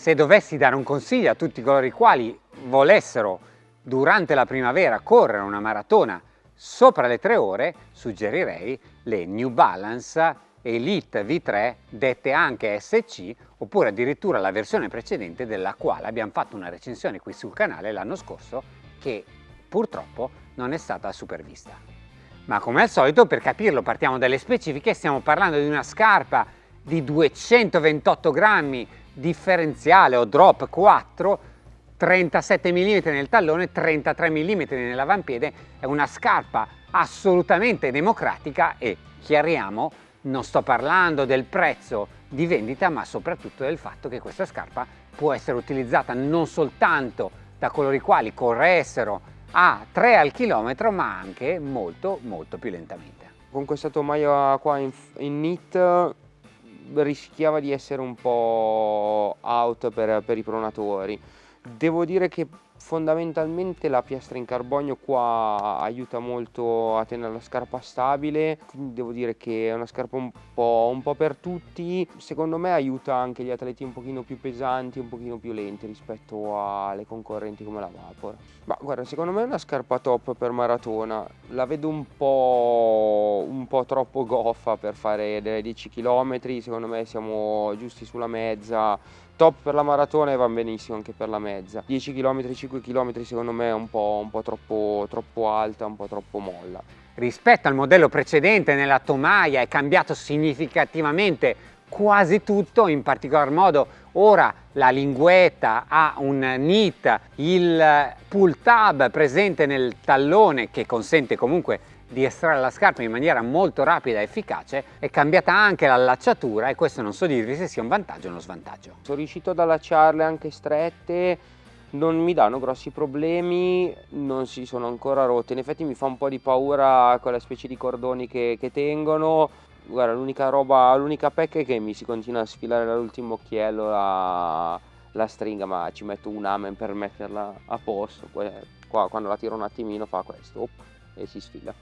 Se dovessi dare un consiglio a tutti coloro i quali volessero durante la primavera correre una maratona sopra le tre ore, suggerirei le New Balance Elite V3 dette anche SC oppure addirittura la versione precedente della quale abbiamo fatto una recensione qui sul canale l'anno scorso che purtroppo non è stata supervista. Ma come al solito per capirlo partiamo dalle specifiche, stiamo parlando di una scarpa di 228 grammi differenziale o drop 4 37 mm nel tallone, 33 mm nell'avampiede, è una scarpa assolutamente democratica e chiariamo, non sto parlando del prezzo di vendita ma soprattutto del fatto che questa scarpa può essere utilizzata non soltanto da coloro i quali corressero a 3 al chilometro ma anche molto molto più lentamente. Con questa tomaia qua in, in knit rischiava di essere un po' out per, per i pronatori. Devo dire che fondamentalmente la piastra in carbonio qua aiuta molto a tenere la scarpa stabile quindi devo dire che è una scarpa un po', un po', per tutti. Secondo me aiuta anche gli atleti un pochino più pesanti un pochino più lenti rispetto alle concorrenti come la Vapor. Ma guarda secondo me è una scarpa top per maratona. La vedo un po', un po troppo goffa per fare delle 10 km secondo me siamo giusti sulla mezza top per la maratona e va benissimo anche per la mezza. 10 km 5 km secondo me è un po', un po troppo, troppo alta un po' troppo molla. Rispetto al modello precedente nella tomaia è cambiato significativamente quasi tutto in particolar modo ora la linguetta ha un knit il pull tab presente nel tallone che consente comunque di estrarre la scarpa in maniera molto rapida e efficace è cambiata anche l'allacciatura e questo non so dirvi se sia un vantaggio o uno svantaggio. Sono riuscito ad allacciarle anche strette, non mi danno grossi problemi, non si sono ancora rotte, in effetti mi fa un po' di paura quella specie di cordoni che, che tengono, guarda l'unica roba, l'unica pecca è che mi si continua a sfilare dall'ultimo occhiello la, la stringa ma ci metto un amen per metterla a posto, qua quando la tiro un attimino fa questo, op, e si sfila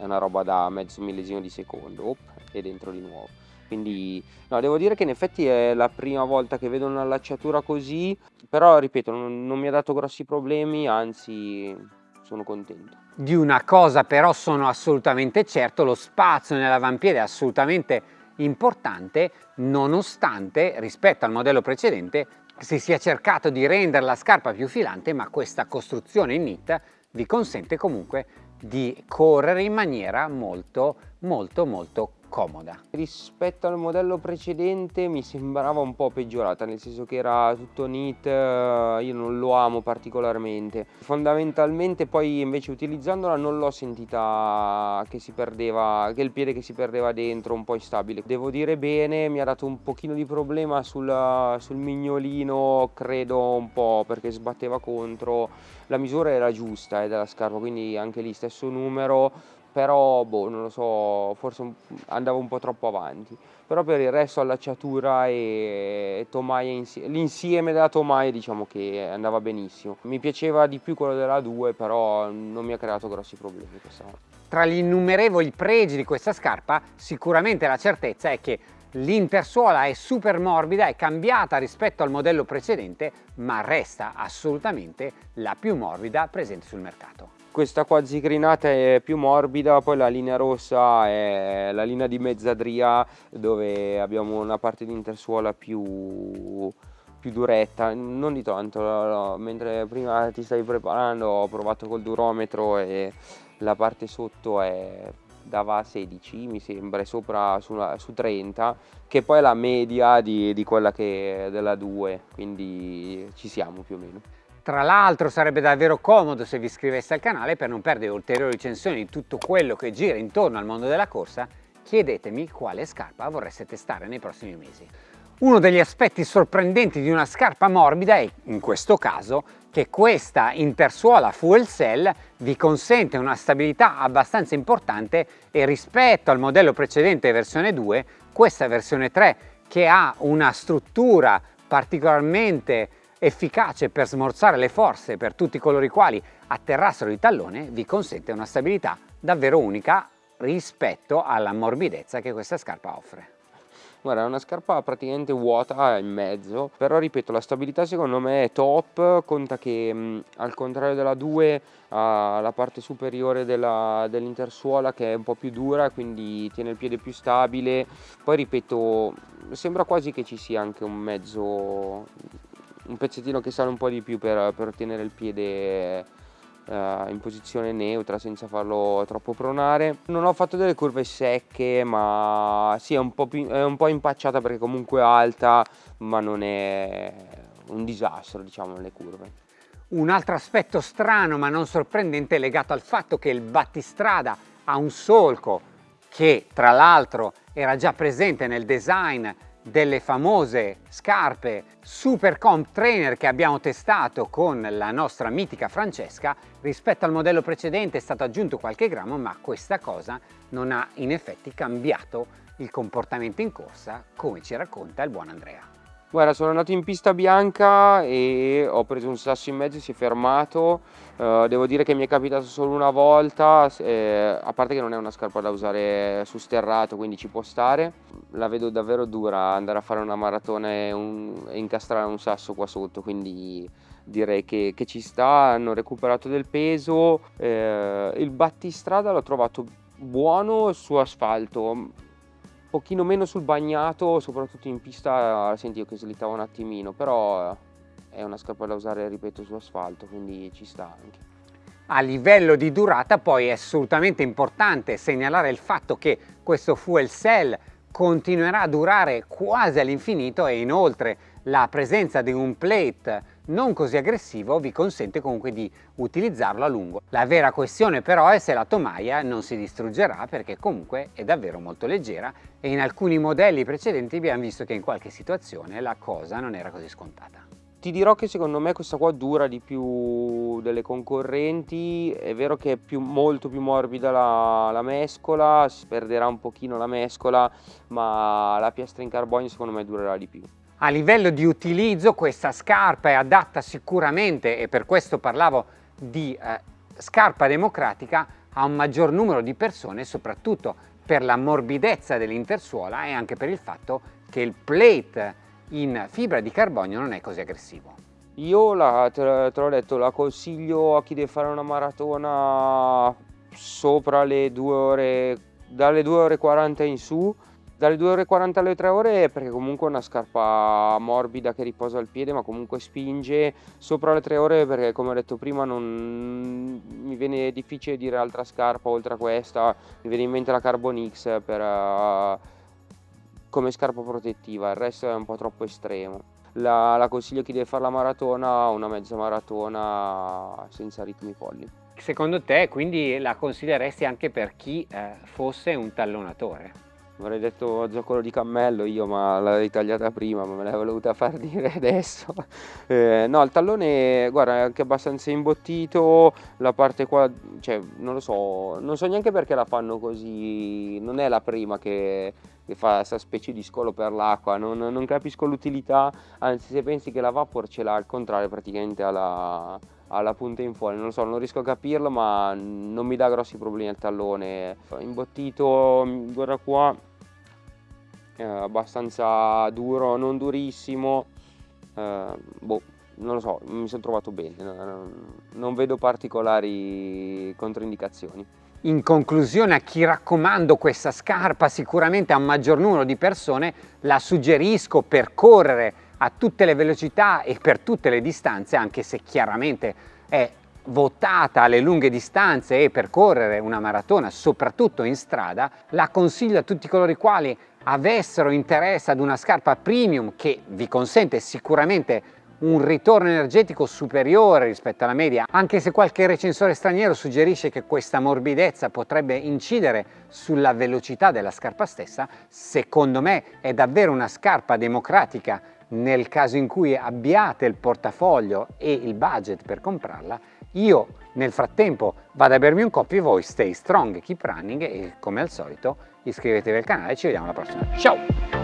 è una roba da mezzo millesimo di secondo op, e dentro di nuovo. Quindi no, devo dire che in effetti è la prima volta che vedo un'allacciatura così però ripeto non, non mi ha dato grossi problemi anzi sono contento. Di una cosa però sono assolutamente certo lo spazio nell'avampiede è assolutamente importante nonostante rispetto al modello precedente si sia cercato di rendere la scarpa più filante ma questa costruzione in knit vi consente comunque di correre in maniera molto molto molto comoda. Rispetto al modello precedente mi sembrava un po' peggiorata, nel senso che era tutto neat, eh, io non lo amo particolarmente. Fondamentalmente poi invece utilizzandola non l'ho sentita che si perdeva, che il piede che si perdeva dentro, un po' instabile. Devo dire bene, mi ha dato un pochino di problema sul, sul mignolino, credo un po' perché sbatteva contro. La misura era giusta eh, della scarpa, quindi anche lì stesso numero, però boh, non lo so, forse andavo un po' troppo avanti. Però per il resto allacciatura e tomaia, l'insieme della tomaia diciamo che andava benissimo. Mi piaceva di più quello della 2, però non mi ha creato grossi problemi questa volta. Tra gli innumerevoli pregi di questa scarpa, sicuramente la certezza è che l'intersuola è super morbida, è cambiata rispetto al modello precedente, ma resta assolutamente la più morbida presente sul mercato questa qua zigrinata è più morbida, poi la linea rossa è la linea di mezzadria dove abbiamo una parte di intersuola più, più duretta, non di tanto, no, mentre prima ti stavi preparando ho provato col durometro e la parte sotto è, dava 16 mi sembra, sopra su, una, su 30 che poi è la media di, di quella che è della 2, quindi ci siamo più o meno. Tra l'altro sarebbe davvero comodo se vi iscriveste al canale per non perdere ulteriori recensioni di tutto quello che gira intorno al mondo della corsa, chiedetemi quale scarpa vorreste testare nei prossimi mesi. Uno degli aspetti sorprendenti di una scarpa morbida è, in questo caso, che questa intersuola fuel cell vi consente una stabilità abbastanza importante e rispetto al modello precedente versione 2, questa versione 3 che ha una struttura particolarmente efficace per smorzare le forze per tutti coloro i quali atterrassero il tallone, vi consente una stabilità davvero unica rispetto alla morbidezza che questa scarpa offre. Guarda, è una scarpa praticamente vuota in mezzo, però ripeto, la stabilità secondo me è top, conta che mh, al contrario della 2 ha la parte superiore dell'intersuola che è un po' più dura, quindi tiene il piede più stabile. Poi ripeto, sembra quasi che ci sia anche un mezzo, un pezzettino che sale un po' di più per, per ottenere il piede eh, in posizione neutra senza farlo troppo pronare. Non ho fatto delle curve secche ma sì è un po', più, è un po impacciata perché comunque è alta ma non è un disastro diciamo nelle curve. Un altro aspetto strano ma non sorprendente è legato al fatto che il battistrada ha un solco che tra l'altro era già presente nel design delle famose scarpe Super Comp Trainer che abbiamo testato con la nostra mitica Francesca rispetto al modello precedente è stato aggiunto qualche grammo ma questa cosa non ha in effetti cambiato il comportamento in corsa come ci racconta il buon Andrea. Guarda, sono andato in pista bianca e ho preso un sasso in mezzo e si è fermato. Uh, devo dire che mi è capitato solo una volta, eh, a parte che non è una scarpa da usare su sterrato, quindi ci può stare. La vedo davvero dura andare a fare una maratona e, un, e incastrare un sasso qua sotto, quindi direi che, che ci sta. Hanno recuperato del peso. Eh, il battistrada l'ho trovato buono su asfalto pochino meno sul bagnato, soprattutto in pista sentivo che slittava un attimino, però è una scarpa da usare, ripeto, su asfalto, quindi ci sta anche. A livello di durata poi è assolutamente importante segnalare il fatto che questo fuel cell continuerà a durare quasi all'infinito e inoltre la presenza di un plate non così aggressivo vi consente comunque di utilizzarlo a lungo. La vera questione però è se la tomaia non si distruggerà perché comunque è davvero molto leggera e in alcuni modelli precedenti abbiamo visto che in qualche situazione la cosa non era così scontata. Ti dirò che secondo me questa qua dura di più delle concorrenti, è vero che è più, molto più morbida la, la, mescola, si perderà un pochino la mescola, ma la piastra in carbonio secondo me durerà di più. A livello di utilizzo questa scarpa è adatta sicuramente, e per questo parlavo di eh, scarpa democratica, a un maggior numero di persone, soprattutto per la morbidezza dell'intersuola e anche per il fatto che il plate in fibra di carbonio non è così aggressivo. Io la, te, te l'ho detto, la consiglio a chi deve fare una maratona sopra le 2 ore, dalle 2 ore 40 in su, dalle 2 ore 40 alle 3 ore perché comunque è una scarpa morbida che riposa al piede ma comunque spinge sopra le 3 ore perché come ho detto prima non mi viene difficile dire altra scarpa oltre a questa. Mi viene in mente la Carbon X per, uh, come scarpa protettiva. Il resto è un po' troppo estremo. La, la consiglio chi deve fare la maratona una mezza maratona senza ritmi folli. Secondo te quindi la consiglieresti anche per chi eh, fosse un tallonatore? Avrei detto zoccolo di cammello io ma l'avrei tagliata prima ma me l'hai voluta far dire adesso. Eh, no il tallone guarda è anche abbastanza imbottito la parte qua cioè non lo so non so neanche perché la fanno così non è la prima che, che fa questa specie di scolo per l'acqua non, non, capisco l'utilità anzi se pensi che la vapor ce l'ha al contrario praticamente alla alla punta in fuori, non lo so, non riesco a capirlo ma non mi dà grossi problemi al tallone. Imbottito, guarda qua eh, abbastanza duro, non durissimo, eh, boh, non lo so, mi sono trovato bene, non vedo particolari controindicazioni. In conclusione a chi raccomando questa scarpa sicuramente a un maggior numero di persone la suggerisco per correre a tutte le velocità e per tutte le distanze anche se chiaramente è votata alle lunghe distanze e per correre una maratona soprattutto in strada la consiglio a tutti coloro i quali avessero interesse ad una scarpa premium che vi consente sicuramente un ritorno energetico superiore rispetto alla media, anche se qualche recensore straniero suggerisce che questa morbidezza potrebbe incidere sulla velocità della scarpa stessa, secondo me è davvero una scarpa democratica nel caso in cui abbiate il portafoglio e il budget per comprarla. Io nel frattempo vado a bermi un coffee, voi stay strong, keep running e come al solito iscrivetevi al canale e ci vediamo alla prossima. Ciao!